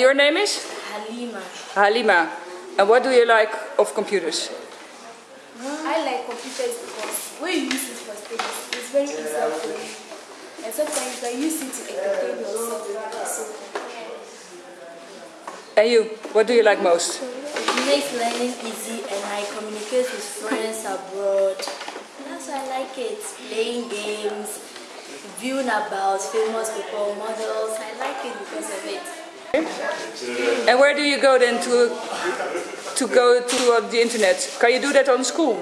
your name is? Halima. Halima. And what do you like of computers? I like computers because when you use it for studies, it's very easy for you. And sometimes can use it to entertain yourself. And you, what do you like most? It makes learning easy and I communicate with friends abroad. That's why I like it. Playing games, viewing about famous people, models. I like it because of it. And where do you go then to to go to uh, the internet? Can you do that on school?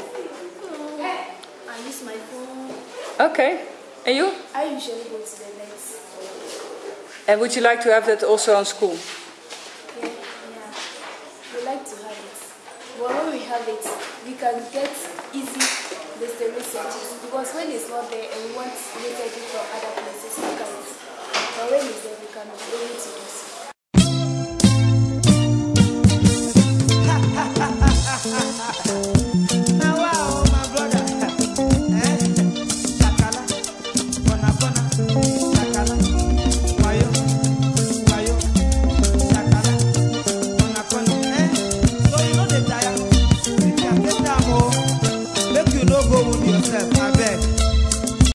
I use my phone. Okay. And you? I usually go to the net. And would you like to have that also on school? Yeah, yeah. We like to have it. But when we have it, we can get easy the researches because when it's not there and we want research from other places, we can. But when it's there, we can be able to.